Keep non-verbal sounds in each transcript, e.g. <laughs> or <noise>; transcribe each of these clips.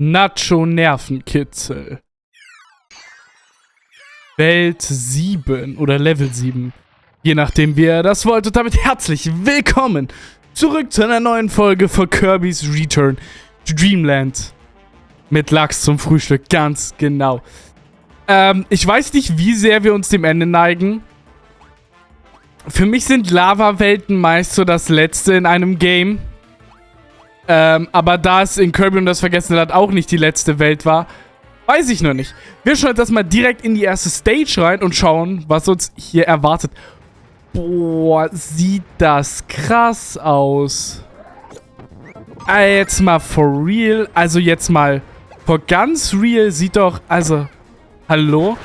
Nacho-Nervenkitzel. Welt 7 oder Level 7. Je nachdem, wie ihr das wollt. Und damit herzlich willkommen zurück zu einer neuen Folge von Kirby's Return to Dreamland. Mit Lachs zum Frühstück, ganz genau. Ähm, ich weiß nicht, wie sehr wir uns dem Ende neigen. Für mich sind Lava-Welten meist so das Letzte in einem Game. Ähm, aber da es in Kirby und das Vergessene Land auch nicht die letzte Welt war, weiß ich noch nicht. Wir schauen jetzt mal direkt in die erste Stage rein und schauen, was uns hier erwartet. Boah, sieht das krass aus. Äh, jetzt mal for real. Also jetzt mal for ganz real sieht doch... Also, hallo?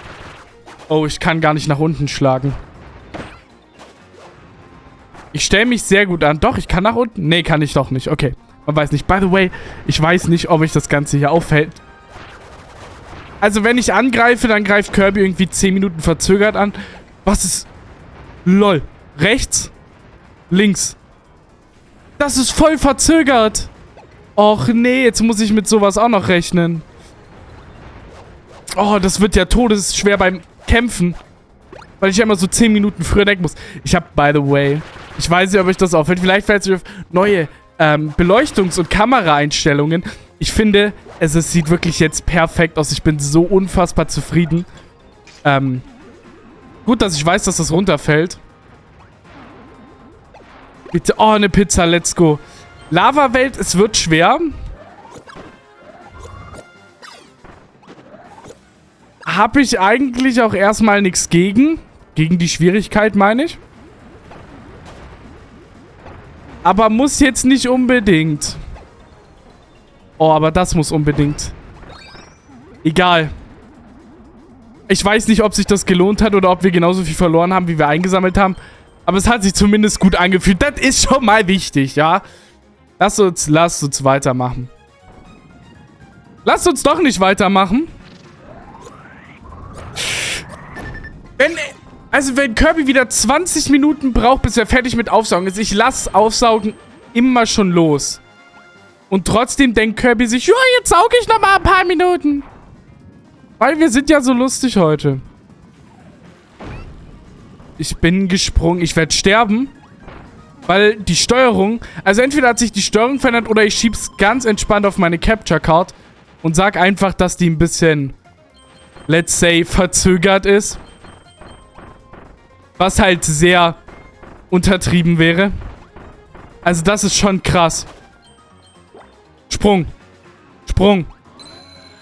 Oh, ich kann gar nicht nach unten schlagen. Ich stelle mich sehr gut an. Doch, ich kann nach unten. Nee, kann ich doch nicht. Okay. Man weiß nicht. By the way, ich weiß nicht, ob ich das Ganze hier auffällt. Also, wenn ich angreife, dann greift Kirby irgendwie 10 Minuten verzögert an. Was ist... Lol. Rechts? Links. Das ist voll verzögert. Och nee, jetzt muss ich mit sowas auch noch rechnen. Oh, das wird ja todesschwer beim Kämpfen. Weil ich ja immer so 10 Minuten früher denken muss. Ich habe, by the way, ich weiß nicht, ob euch das auffällt. Vielleicht fällt es euch auf neue ähm, Beleuchtungs- und Kameraeinstellungen. Ich finde, es, es, sieht wirklich jetzt perfekt aus. Ich bin so unfassbar zufrieden. Ähm, gut, dass ich weiß, dass das runterfällt. Bitte, oh, eine Pizza, let's go. Lava-Welt, es wird schwer. Habe ich eigentlich auch erstmal nichts gegen. Gegen die Schwierigkeit, meine ich. Aber muss jetzt nicht unbedingt. Oh, aber das muss unbedingt. Egal. Ich weiß nicht, ob sich das gelohnt hat oder ob wir genauso viel verloren haben, wie wir eingesammelt haben. Aber es hat sich zumindest gut angefühlt. Das ist schon mal wichtig, ja? Lass uns, lass uns weitermachen. Lass uns doch nicht weitermachen. Wenn, also wenn Kirby wieder 20 Minuten braucht, bis er fertig mit Aufsaugen ist, ich lasse Aufsaugen immer schon los. Und trotzdem denkt Kirby sich, ja, jetzt sauge ich noch mal ein paar Minuten. Weil wir sind ja so lustig heute. Ich bin gesprungen. Ich werde sterben. Weil die Steuerung... Also entweder hat sich die Steuerung verändert oder ich schieb's ganz entspannt auf meine Capture Card. Und sag einfach, dass die ein bisschen, let's say, verzögert ist. Was halt sehr untertrieben wäre. Also das ist schon krass. Sprung. Sprung.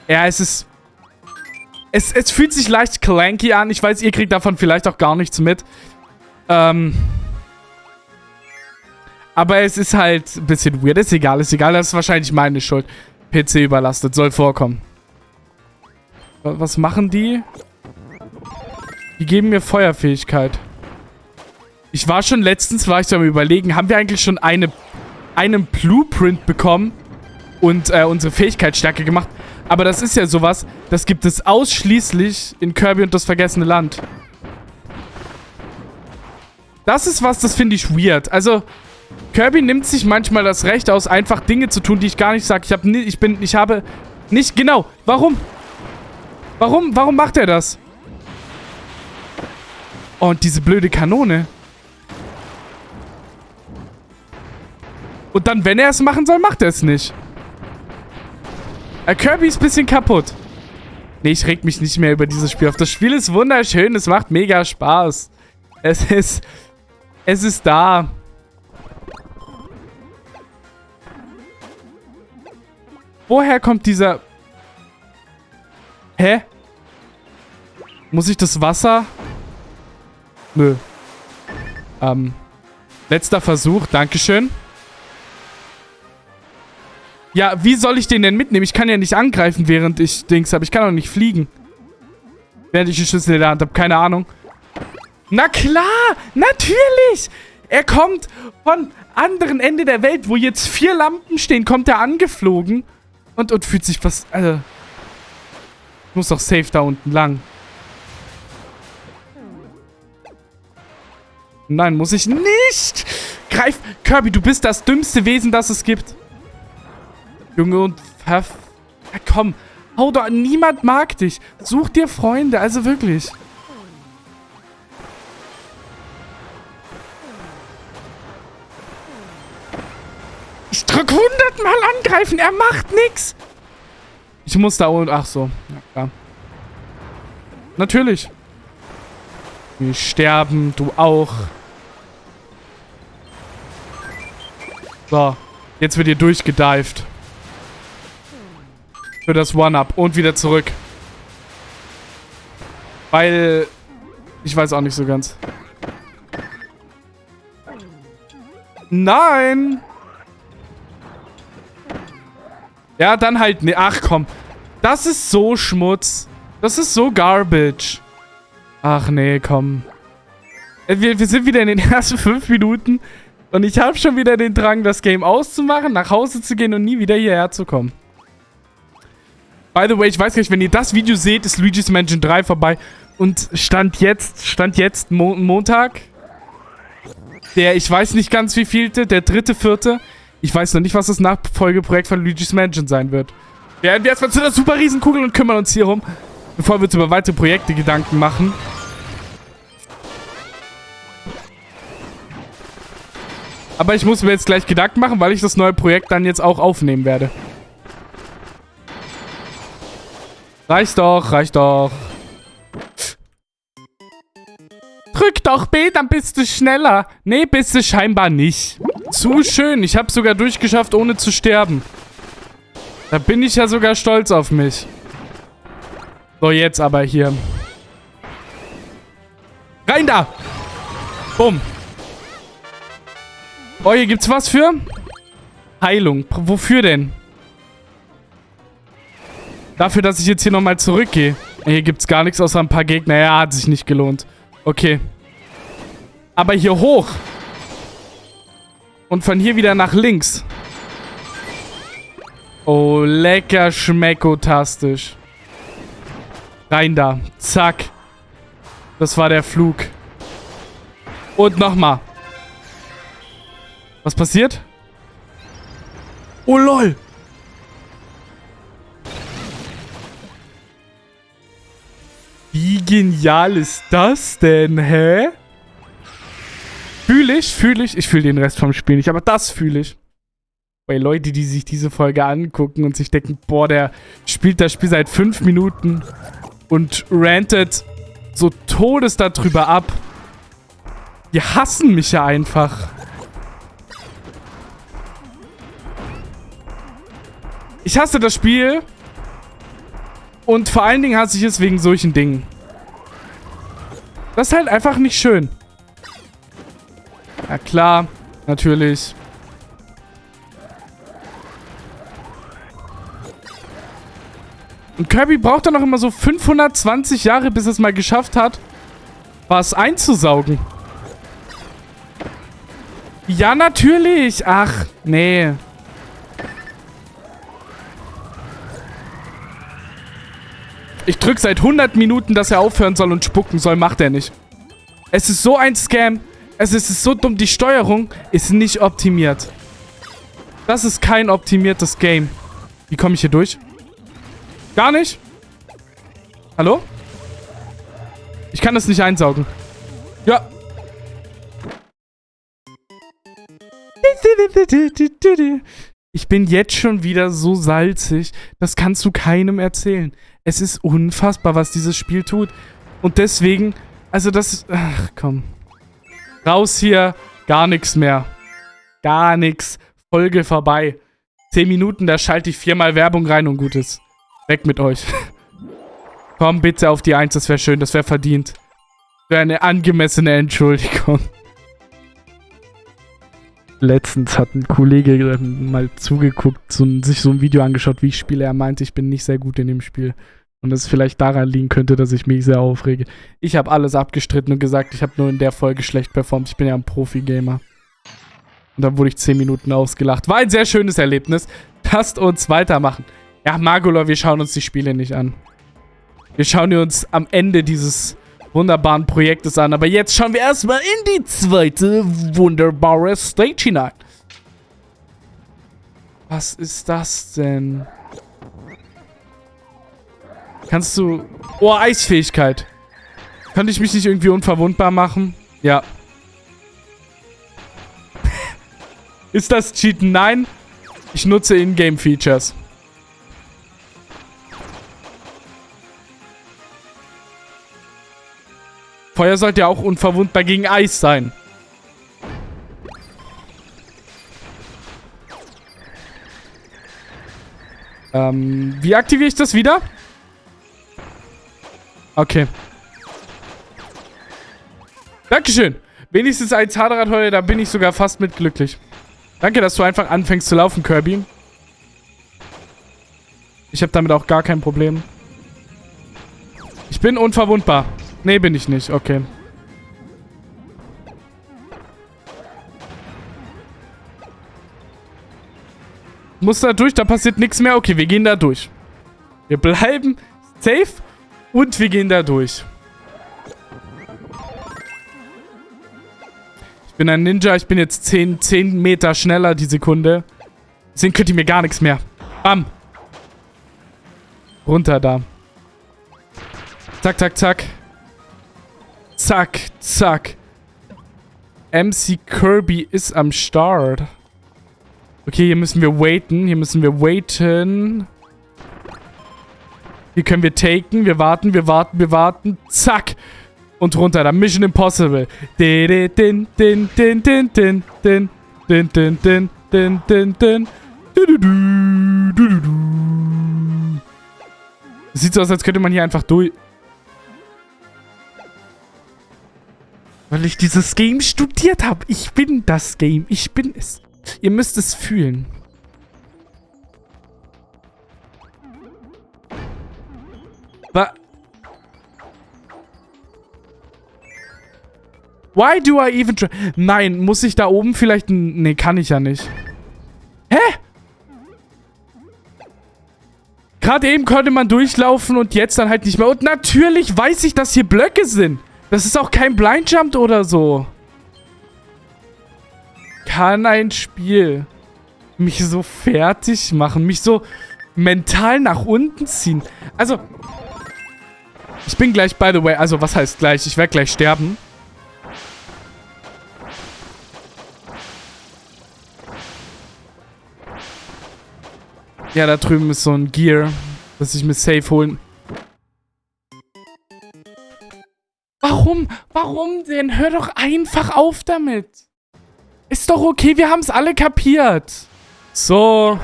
Ja, es ist... Es, es fühlt sich leicht clanky an. Ich weiß, ihr kriegt davon vielleicht auch gar nichts mit. Ähm... Aber es ist halt ein bisschen weird. Ist egal, ist egal. Das ist wahrscheinlich meine Schuld. PC überlastet. Soll vorkommen. Was machen die? Die geben mir Feuerfähigkeit. Ich war schon letztens, war ich da am überlegen, haben wir eigentlich schon eine, einen Blueprint bekommen und äh, unsere Fähigkeitsstärke gemacht? Aber das ist ja sowas, das gibt es ausschließlich in Kirby und das Vergessene Land. Das ist was, das finde ich weird. Also, Kirby nimmt sich manchmal das Recht aus, einfach Dinge zu tun, die ich gar nicht sage. Ich habe ich bin, ich habe nicht, genau. Warum? Warum, warum macht er das? Und diese blöde Kanone. Und dann, wenn er es machen soll, macht er es nicht. Äh, Kirby ist ein bisschen kaputt. Nee, ich reg mich nicht mehr über dieses Spiel auf. Das Spiel ist wunderschön. Es macht mega Spaß. Es ist... Es ist da. Woher kommt dieser... Hä? Muss ich das Wasser... Nö. Ähm. Letzter Versuch. Dankeschön. Ja, wie soll ich den denn mitnehmen? Ich kann ja nicht angreifen, während ich Dings habe. Ich kann auch nicht fliegen. Während ich die Schlüssel in der Hand habe. Keine Ahnung. Na klar! Natürlich! Er kommt von anderen Ende der Welt, wo jetzt vier Lampen stehen, kommt er angeflogen. Und, und fühlt sich was... Also, ich muss doch safe da unten lang. Nein, muss ich nicht. Greif... Kirby, du bist das dümmste Wesen, das es gibt. Junge und Pfaff. Ja, komm. Hau doch. Niemand mag dich. Such dir Freunde. Also wirklich. Ich drück hundertmal angreifen. Er macht nix. Ich muss da unten... Ach so. Ja, klar. Natürlich. Wir sterben. Du auch. So. Jetzt wird ihr durchgedived. Für das One-Up. Und wieder zurück. Weil... Ich weiß auch nicht so ganz. Nein! Ja, dann halt... Ne, ach komm. Das ist so Schmutz. Das ist so Garbage. Ach nee, komm. Äh, wir, wir sind wieder in den <laughs> ersten fünf Minuten. Und ich habe schon wieder den Drang, das Game auszumachen, nach Hause zu gehen und nie wieder hierher zu kommen. By the way, ich weiß gar nicht, wenn ihr das Video seht, ist Luigi's Mansion 3 vorbei. Und Stand jetzt, Stand jetzt, Mo Montag, der, ich weiß nicht ganz wie vielte, der dritte, vierte. Ich weiß noch nicht, was das Nachfolgeprojekt von Luigi's Mansion sein wird. Werden wir erstmal zu der super Riesenkugel und kümmern uns hier rum, bevor wir uns über weitere Projekte Gedanken machen. Aber ich muss mir jetzt gleich Gedanken machen, weil ich das neue Projekt dann jetzt auch aufnehmen werde. Reicht doch, reicht doch. Drück doch B, dann bist du schneller. Nee, bist du scheinbar nicht. Zu schön. Ich habe sogar durchgeschafft, ohne zu sterben. Da bin ich ja sogar stolz auf mich. So, jetzt aber hier. Rein da! Bumm. Oh, hier gibt's was für? Heilung. Wofür denn? Dafür, dass ich jetzt hier nochmal zurückgehe. Hier gibt's gar nichts außer ein paar Gegner. Ja, hat sich nicht gelohnt. Okay. Aber hier hoch. Und von hier wieder nach links. Oh, lecker schmeckotastisch. Rein da. Zack. Das war der Flug. Und nochmal. Was passiert? Oh, lol. Wie genial ist das denn, hä? Fühle ich, fühle ich. Ich fühle den Rest vom Spiel nicht, aber das fühle ich. Bei Leute, die sich diese Folge angucken und sich denken, boah, der spielt das Spiel seit fünf Minuten und rantet so todes darüber ab. Die hassen mich ja einfach. Ich hasse das Spiel. Und vor allen Dingen hasse ich es wegen solchen Dingen. Das ist halt einfach nicht schön. Ja klar, natürlich. Und Kirby braucht dann noch immer so 520 Jahre, bis es mal geschafft hat, was einzusaugen. Ja, natürlich. Ach, nee. Drück seit 100 Minuten, dass er aufhören soll und spucken soll. Macht er nicht. Es ist so ein Scam. Es ist so dumm. Die Steuerung ist nicht optimiert. Das ist kein optimiertes Game. Wie komme ich hier durch? Gar nicht? Hallo? Ich kann das nicht einsaugen. Ja. Ich bin jetzt schon wieder so salzig. Das kannst du keinem erzählen. Es ist unfassbar, was dieses Spiel tut. Und deswegen, also das, ach komm. Raus hier, gar nichts mehr. Gar nichts. Folge vorbei. Zehn Minuten, da schalte ich viermal Werbung rein und gut ist. Weg mit euch. <laughs> komm bitte auf die Eins, das wäre schön, das wäre verdient. Wäre eine angemessene Entschuldigung. Letztens hat ein Kollege mal zugeguckt, so, sich so ein Video angeschaut, wie ich spiele. Er meinte, ich bin nicht sehr gut in dem Spiel. Und es vielleicht daran liegen könnte, dass ich mich sehr aufrege. Ich habe alles abgestritten und gesagt, ich habe nur in der Folge schlecht performt. Ich bin ja ein Profi-Gamer. Und dann wurde ich 10 Minuten ausgelacht. War ein sehr schönes Erlebnis. Lasst uns weitermachen. Ja, Magolor, wir schauen uns die Spiele nicht an. Wir schauen uns am Ende dieses wunderbaren Projektes an. Aber jetzt schauen wir erstmal in die zweite wunderbare Stage hinein. Was ist das denn? Kannst du... Oh, Eisfähigkeit. Könnte ich mich nicht irgendwie unverwundbar machen? Ja. <laughs> Ist das Cheaten? Nein. Ich nutze In-Game-Features. Feuer sollte ja auch unverwundbar gegen Eis sein. Ähm, wie aktiviere ich das wieder? Okay. Dankeschön. Wenigstens ein Zahnradheuer, da bin ich sogar fast mit glücklich. Danke, dass du einfach anfängst zu laufen, Kirby. Ich habe damit auch gar kein Problem. Ich bin unverwundbar. Nee, bin ich nicht. Okay. Muss da durch, da passiert nichts mehr. Okay, wir gehen da durch. Wir bleiben safe und wir gehen da durch. Ich bin ein Ninja, ich bin jetzt 10, 10 Meter schneller die Sekunde. Deswegen könnt ihr mir gar nichts mehr. Bam. Runter da. Zack, zack, zack. Zack, zack. MC Kirby ist am Start. Okay, hier müssen wir waiten. Hier müssen wir waiten. Hier können wir taken. Wir warten, wir warten, wir warten. Zack. Und runter. Da Mission Impossible. Din. Sieht so aus, als könnte man hier einfach durch... Weil ich dieses Game studiert habe. Ich bin das Game. Ich bin es. Ihr müsst es fühlen. Wa Why do I even try? Nein, muss ich da oben vielleicht... Nee, kann ich ja nicht. Hä? Gerade eben konnte man durchlaufen und jetzt dann halt nicht mehr. Und natürlich weiß ich, dass hier Blöcke sind. Das ist auch kein Blindjump oder so kann ein Spiel mich so fertig machen, mich so mental nach unten ziehen. Also, ich bin gleich, by the way, also was heißt gleich? Ich werde gleich sterben. Ja, da drüben ist so ein Gear, das ich mir safe holen... Warum? Denn? Hör doch einfach auf damit. Ist doch okay, wir haben es alle kapiert. So.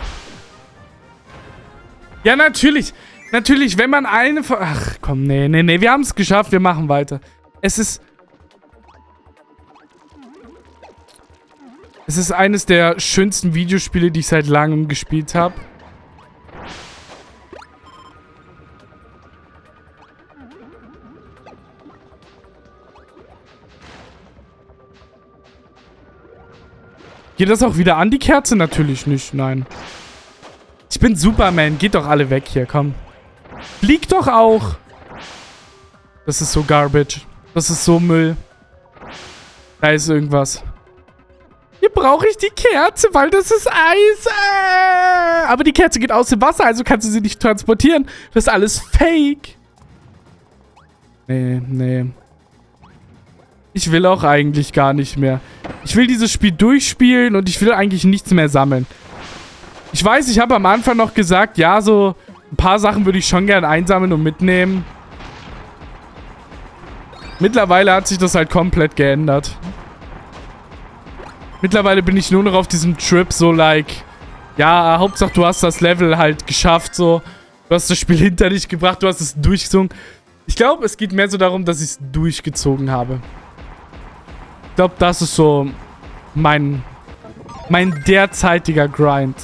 Ja, natürlich. Natürlich, wenn man eine... Ach, komm, nee, nee, nee. Wir haben es geschafft. Wir machen weiter. Es ist... Es ist eines der schönsten Videospiele, die ich seit langem gespielt habe. Geht das auch wieder an, die Kerze? Natürlich nicht, nein. Ich bin Superman. Geht doch alle weg hier, komm. Flieg doch auch. Das ist so Garbage. Das ist so Müll. Da ist irgendwas. Hier brauche ich die Kerze, weil das ist Eis. Äh. Aber die Kerze geht aus dem Wasser, also kannst du sie nicht transportieren. Das ist alles Fake. Nee, nee. Ich will auch eigentlich gar nicht mehr. Ich will dieses Spiel durchspielen und ich will eigentlich nichts mehr sammeln. Ich weiß, ich habe am Anfang noch gesagt, ja, so ein paar Sachen würde ich schon gerne einsammeln und mitnehmen. Mittlerweile hat sich das halt komplett geändert. Mittlerweile bin ich nur noch auf diesem Trip so like, ja, Hauptsache du hast das Level halt geschafft, so. Du hast das Spiel <laughs> hinter dich gebracht, du hast es durchgezogen. Ich glaube, es geht mehr so darum, dass ich es durchgezogen habe glaube, das ist so mein, mein derzeitiger Grind.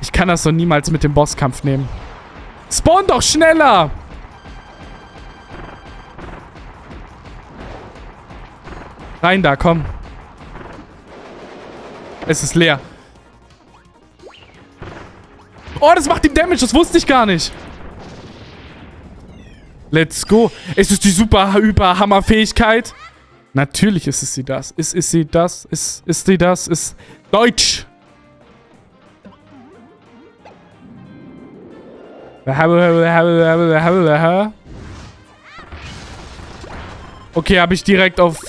Ich kann das so niemals mit dem Bosskampf nehmen. Spawn doch schneller! Rein da, komm. Es ist leer. Oh, das macht ihm Damage. Das wusste ich gar nicht. Let's go. Ist es die super, hyper Hammer-Fähigkeit? Natürlich ist es sie das. Ist, ist sie das? Ist, ist sie das? Ist Deutsch. Okay, habe ich direkt auf...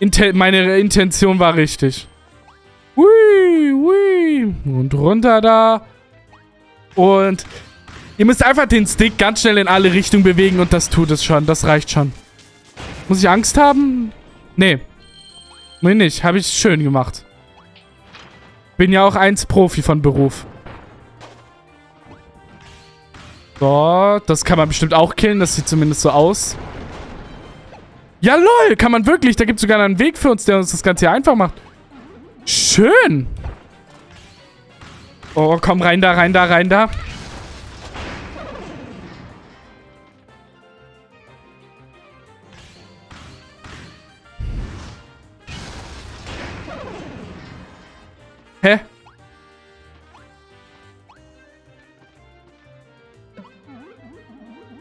Inten meine Intention war richtig. Hui, hui. Und runter da. Und ihr müsst einfach den Stick ganz schnell in alle Richtungen bewegen und das tut es schon. Das reicht schon. Muss ich Angst haben? Nee. Nee, nicht. Habe ich schön gemacht. Bin ja auch eins Profi von Beruf. So, das kann man bestimmt auch killen. Das sieht zumindest so aus. Ja, lol, kann man wirklich. Da gibt es sogar einen Weg für uns, der uns das Ganze hier einfach macht. Schön. Oh, komm, rein da, rein da, rein da.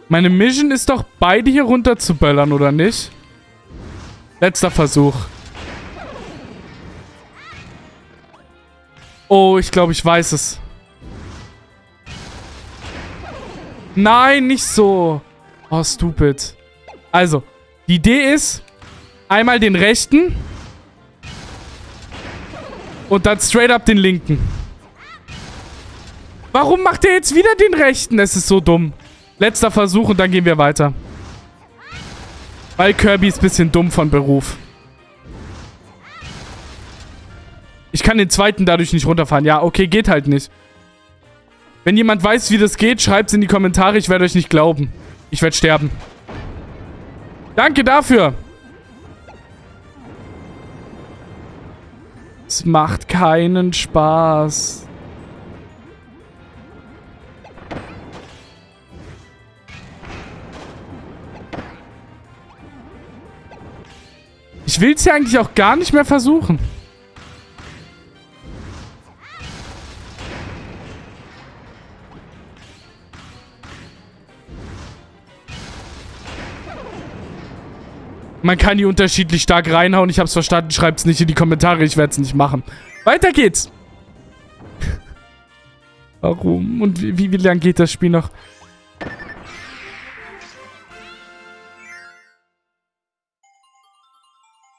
Meine Mission ist doch, beide hier runter zu böllern, oder nicht? Letzter Versuch. Oh, ich glaube, ich weiß es. Nein, nicht so. Oh, stupid. Also, die Idee ist, einmal den rechten und dann straight up den linken. Warum macht er jetzt wieder den rechten? Es ist so dumm. Letzter Versuch und dann gehen wir weiter. Weil Kirby ist ein bisschen dumm von Beruf. Ich kann den zweiten dadurch nicht runterfahren. Ja, okay, geht halt nicht. Wenn jemand weiß, wie das geht, schreibt es in die Kommentare. Ich werde euch nicht glauben. Ich werde sterben. Danke dafür. Es macht keinen Spaß. Ich will es ja eigentlich auch gar nicht mehr versuchen. Man kann die unterschiedlich stark reinhauen. Ich hab's verstanden. Schreibt's nicht in die Kommentare. Ich werde es nicht machen. Weiter geht's. <laughs> Warum? Und wie, wie, wie geht das Spiel noch?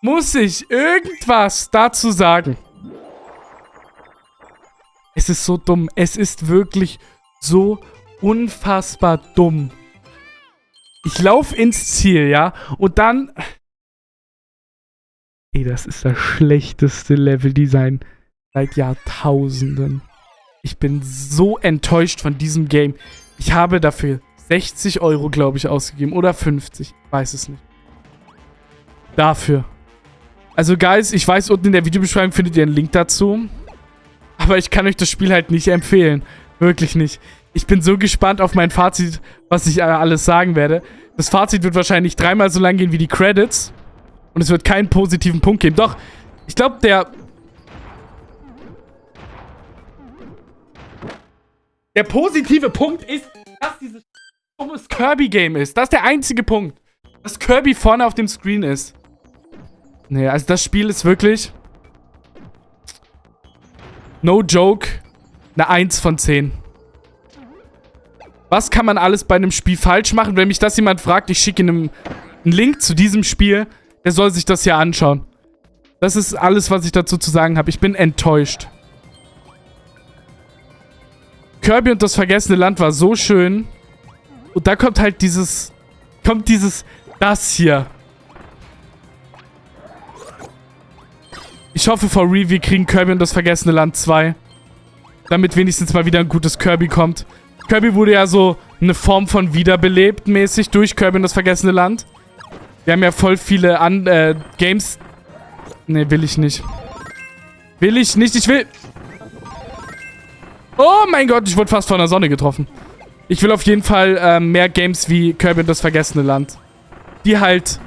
Muss ich irgendwas dazu sagen? Es ist so dumm. Es ist wirklich so unfassbar dumm. Ich laufe ins Ziel, ja? Und dann... Ey, das ist das schlechteste Leveldesign seit Jahrtausenden. Ich bin so enttäuscht von diesem Game. Ich habe dafür 60 Euro, glaube ich, ausgegeben. Oder 50. Ich weiß es nicht. Dafür. Also, Guys, ich weiß, unten in der Videobeschreibung findet ihr einen Link dazu. Aber ich kann euch das Spiel halt nicht empfehlen. Wirklich nicht. Ich bin so gespannt auf mein Fazit, was ich alles sagen werde. Das Fazit wird wahrscheinlich dreimal so lang gehen wie die Credits. Und es wird keinen positiven Punkt geben. Doch, ich glaube, der... Der positive Punkt ist, dass dieses dummes Kirby-Game ist. Das ist der einzige Punkt. Dass Kirby vorne auf dem Screen ist. Nee, also das Spiel ist wirklich... No joke. Eine 1 von 10. Was kann man alles bei einem Spiel falsch machen? Wenn mich das jemand fragt, ich schicke ihm einen Link zu diesem Spiel. Der soll sich das hier anschauen. Das ist alles, was ich dazu zu sagen habe. Ich bin enttäuscht. Kirby und das vergessene Land war so schön. Und da kommt halt dieses... Kommt dieses... Das hier. Ich hoffe, for real, wir kriegen Kirby und das vergessene Land 2. Damit wenigstens mal wieder ein gutes Kirby kommt. Kirby wurde ja so eine Form von wiederbelebt mäßig durch Kirby und das vergessene Land. Wir haben ja voll viele An äh, Games. Ne, will ich nicht. Will ich nicht, ich will... Oh mein Gott, ich wurde fast von der Sonne getroffen. Ich will auf jeden Fall äh, mehr Games wie Kirby und das vergessene Land. Die halt...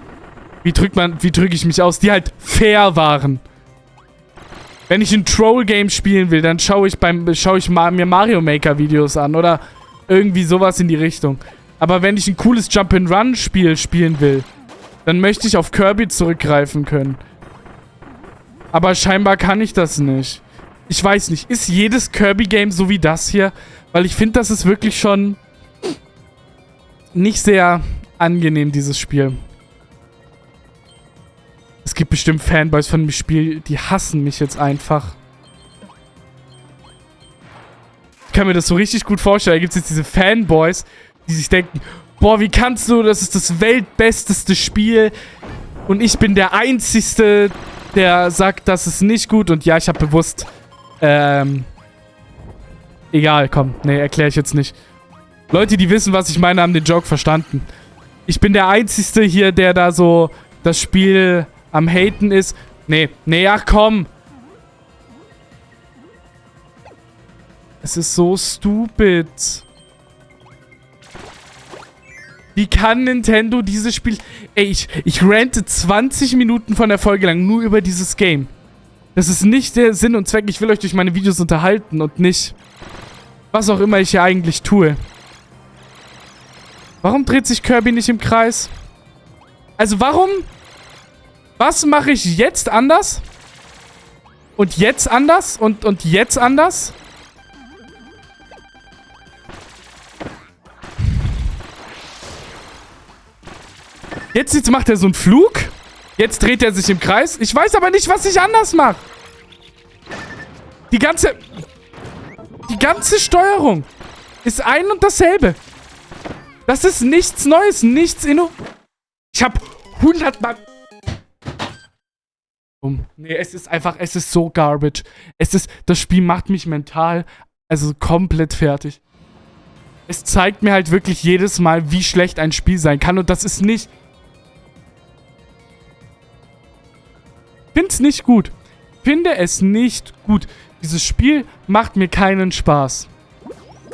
Wie drückt man... Wie drücke ich mich aus? Die halt fair waren. Wenn ich ein Troll-Game spielen will, dann schaue ich, beim, schaue ich mir Mario Maker-Videos an oder irgendwie sowas in die Richtung. Aber wenn ich ein cooles Jump-and-Run-Spiel spielen will, dann möchte ich auf Kirby zurückgreifen können. Aber scheinbar kann ich das nicht. Ich weiß nicht, ist jedes Kirby-Game so wie das hier? Weil ich finde, das ist wirklich schon nicht sehr angenehm, dieses Spiel. Es gibt bestimmt Fanboys von dem Spiel, die hassen mich jetzt einfach. Ich kann mir das so richtig gut vorstellen. Da gibt es jetzt diese Fanboys, die sich denken, boah, wie kannst du, das ist das weltbesteste Spiel. Und ich bin der Einzige, der sagt, das ist nicht gut. Und ja, ich habe bewusst, ähm, egal, komm, nee, erkläre ich jetzt nicht. Leute, die wissen, was ich meine, haben den Joke verstanden. Ich bin der Einzige hier, der da so das Spiel am Haten ist. Nee, nee, ach komm. Es ist so stupid. Wie kann Nintendo dieses Spiel... Ey, ich, ich rante 20 Minuten von der Folge lang nur über dieses Game. Das ist nicht der Sinn und Zweck. Ich will euch durch meine Videos unterhalten und nicht... Was auch immer ich hier eigentlich tue. Warum dreht sich Kirby nicht im Kreis? Also warum... Was mache ich jetzt anders? Und jetzt anders? Und, und jetzt anders? Jetzt, jetzt macht er so einen Flug. Jetzt dreht er sich im Kreis. Ich weiß aber nicht, was ich anders mache. Die ganze... Die ganze Steuerung ist ein und dasselbe. Das ist nichts Neues, nichts inno... Ich habe hundertmal... Nee, es ist einfach, es ist so garbage. Es ist, das Spiel macht mich mental, also komplett fertig. Es zeigt mir halt wirklich jedes Mal, wie schlecht ein Spiel sein kann. Und das ist nicht Find's nicht gut. Finde es nicht gut. Dieses Spiel macht mir keinen Spaß.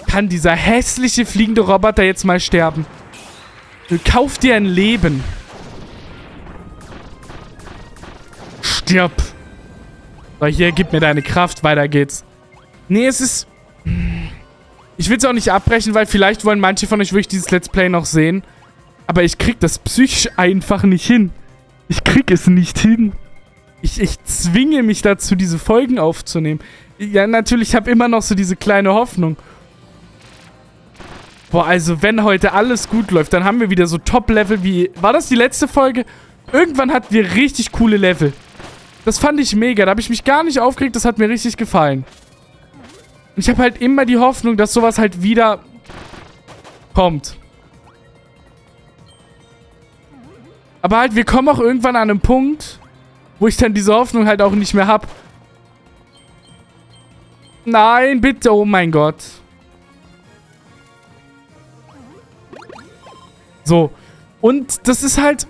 Kann dieser hässliche fliegende Roboter jetzt mal sterben? Kauf dir ein Leben. Stirb. So, hier, gib mir deine Kraft. Weiter geht's. Nee, es ist... Ich will es auch nicht abbrechen, weil vielleicht wollen manche von euch wirklich dieses Let's Play noch sehen. Aber ich krieg das psychisch einfach nicht hin. Ich krieg es nicht hin. Ich, ich zwinge mich dazu, diese Folgen aufzunehmen. Ja, natürlich, ich habe immer noch so diese kleine Hoffnung. Boah, also wenn heute alles gut läuft, dann haben wir wieder so Top-Level wie... War das die letzte Folge? Irgendwann hatten wir richtig coole Level. Das fand ich mega. Da habe ich mich gar nicht aufgeregt. Das hat mir richtig gefallen. Ich habe halt immer die Hoffnung, dass sowas halt wieder kommt. Aber halt, wir kommen auch irgendwann an einen Punkt, wo ich dann diese Hoffnung halt auch nicht mehr habe. Nein, bitte, oh mein Gott. So. Und das ist halt...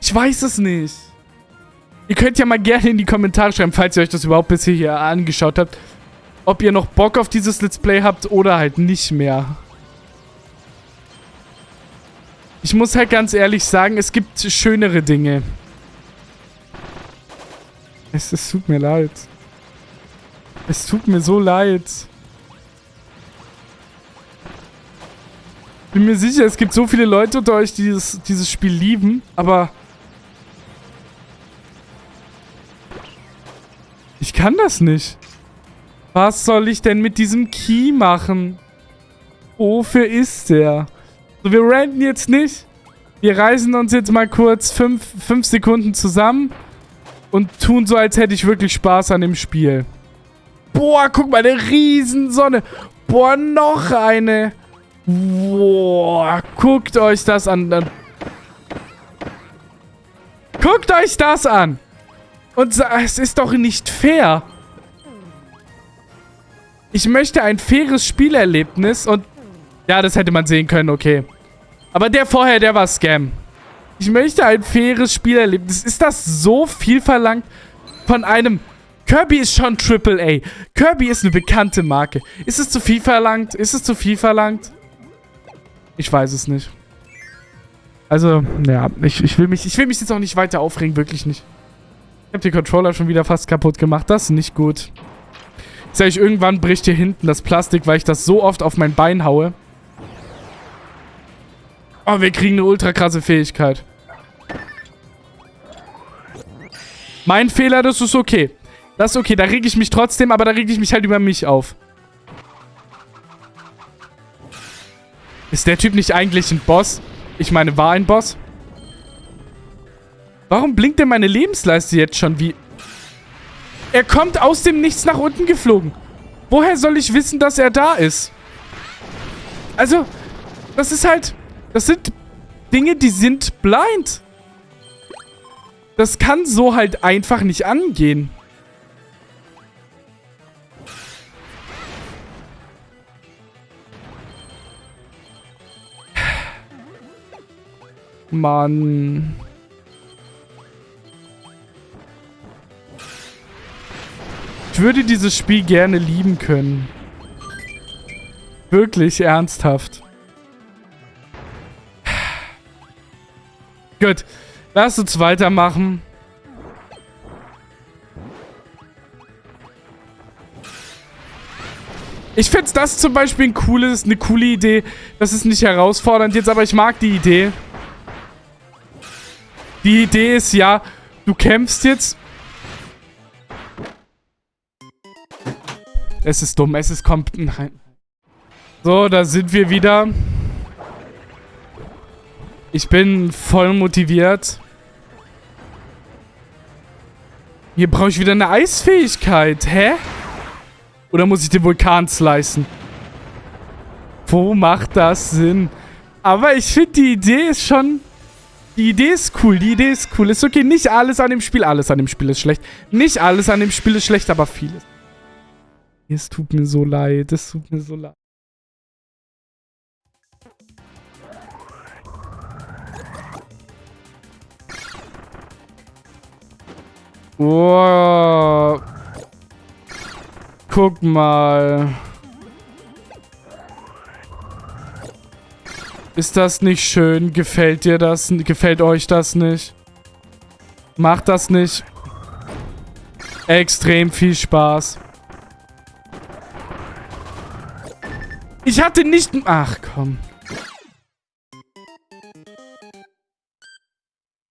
Ich weiß es nicht. Ihr könnt ja mal gerne in die Kommentare schreiben, falls ihr euch das überhaupt bisher hier angeschaut habt, ob ihr noch Bock auf dieses Let's Play habt oder halt nicht mehr. Ich muss halt ganz ehrlich sagen, es gibt schönere Dinge. Es, es tut mir leid. Es tut mir so leid. Bin mir sicher, es gibt so viele Leute unter euch, die dieses, dieses Spiel lieben, aber... kann das nicht. Was soll ich denn mit diesem Key machen? Wofür ist der? So, wir ranten jetzt nicht. Wir reisen uns jetzt mal kurz fünf, fünf Sekunden zusammen und tun so, als hätte ich wirklich Spaß an dem Spiel. Boah, guck mal, eine Riesensonne. Boah, noch eine. Boah, guckt euch das an. Guckt euch das an. Und es ist doch nicht fair. Ich möchte ein faires Spielerlebnis und... Ja, das hätte man sehen können, okay. Aber der vorher, der war Scam. Ich möchte ein faires Spielerlebnis. Ist das so viel verlangt von einem... Kirby ist schon AAA. Kirby ist eine bekannte Marke. Ist es zu viel verlangt? Ist es zu viel verlangt? Ich weiß es nicht. Also, ja, ich, ich, will mich, ich will mich jetzt auch nicht weiter aufregen, wirklich nicht. Ich habe den Controller schon wieder fast kaputt gemacht. Das ist nicht gut. Ich sag ich, irgendwann bricht hier hinten das Plastik, weil ich das so oft auf mein Bein haue. Oh, wir kriegen eine ultra krasse Fähigkeit. Mein Fehler, das ist okay. Das ist okay, da reg ich mich trotzdem, aber da reg ich mich halt über mich auf. Ist der Typ nicht eigentlich ein Boss? Ich meine, war ein Boss? Warum blinkt denn meine Lebensleiste jetzt schon wie... Er kommt aus dem Nichts nach unten geflogen. Woher soll ich wissen, dass er da ist? Also, das ist halt... Das sind Dinge, die sind blind. Das kann so halt einfach nicht angehen. <sighs> Mann. Würde dieses Spiel gerne lieben können. Wirklich ernsthaft. Gut. Lass uns weitermachen. Ich finde das zum Beispiel ein cooles, eine coole Idee. Das ist nicht herausfordernd jetzt, aber ich mag die Idee. Die Idee ist ja, du kämpfst jetzt. Es ist dumm, es ist kommt. Nein. So, da sind wir wieder. Ich bin voll motiviert. Hier brauche ich wieder eine Eisfähigkeit. Hä? Oder muss ich den Vulkan slicen? Wo macht das Sinn? Aber ich finde, die Idee ist schon... Die Idee ist cool, die Idee ist cool. Ist okay, nicht alles an dem Spiel, alles an dem Spiel ist schlecht. Nicht alles an dem Spiel ist schlecht, aber vieles. Es tut mir so leid, es tut mir so leid. Oh. Guck mal. Ist das nicht schön? Gefällt dir das? Gefällt euch das nicht? Macht das nicht extrem viel Spaß? Ich hatte nicht... Ach, komm.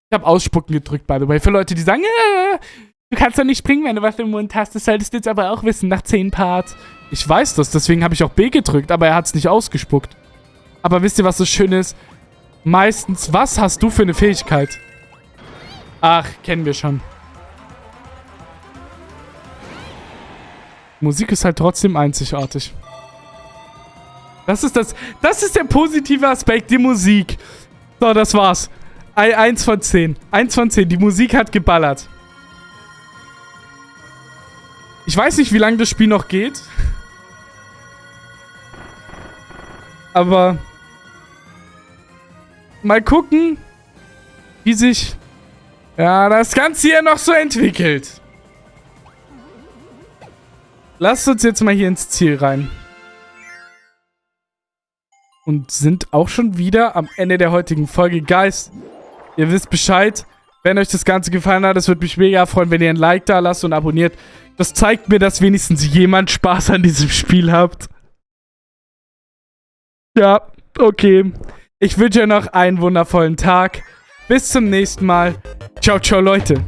Ich habe Ausspucken gedrückt, by the way. Für Leute, die sagen, äh, du kannst doch nicht springen, wenn du was im Mund hast. Das solltest du jetzt aber auch wissen, nach 10 Parts. Ich weiß das, deswegen habe ich auch B gedrückt, aber er hat es nicht ausgespuckt. Aber wisst ihr, was so schön ist? Meistens, was hast du für eine Fähigkeit? Ach, kennen wir schon. Musik ist halt trotzdem einzigartig. Das ist das, das ist der positive Aspekt, die Musik. So, das war's. Eins von zehn. Eins von zehn. Die Musik hat geballert. Ich weiß nicht, wie lange das Spiel noch geht. Aber mal gucken, wie sich ja, das Ganze hier noch so entwickelt. Lasst uns jetzt mal hier ins Ziel rein. Und sind auch schon wieder am Ende der heutigen Folge. Guys, ihr wisst Bescheid. Wenn euch das Ganze gefallen hat, es würde mich mega freuen, wenn ihr ein Like da lasst und abonniert. Das zeigt mir, dass wenigstens jemand Spaß an diesem Spiel habt. Ja, okay. Ich wünsche euch noch einen wundervollen Tag. Bis zum nächsten Mal. Ciao, ciao, Leute.